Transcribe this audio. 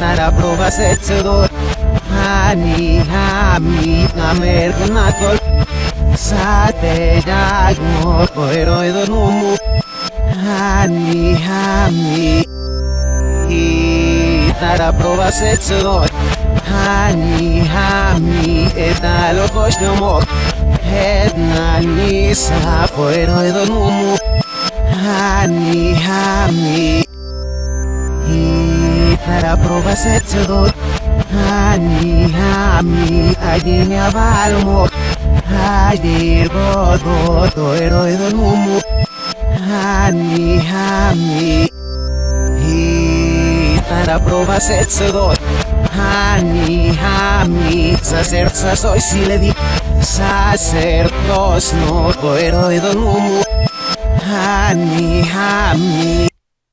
να τα πρόβας έτσι εδώ. Άνι, άμι, να με έρθουν να το Σαν τεράγμο, ο ερώεδος μου. Άνι, άμι Ήταν τα πρόβας έτσι εδώ. Άνι, άμι, ένα άλλο κόσμιο μου. Ένα νησα, ο ερώεδος μου. Άνι, άμι para probar ese sudor. Ani, ami, me avalmo. Ayer, todo, todo, todo, todo, todo, Ani. Y para probar. Ani, ami, sacer, soy si le no, todo, todo, todo,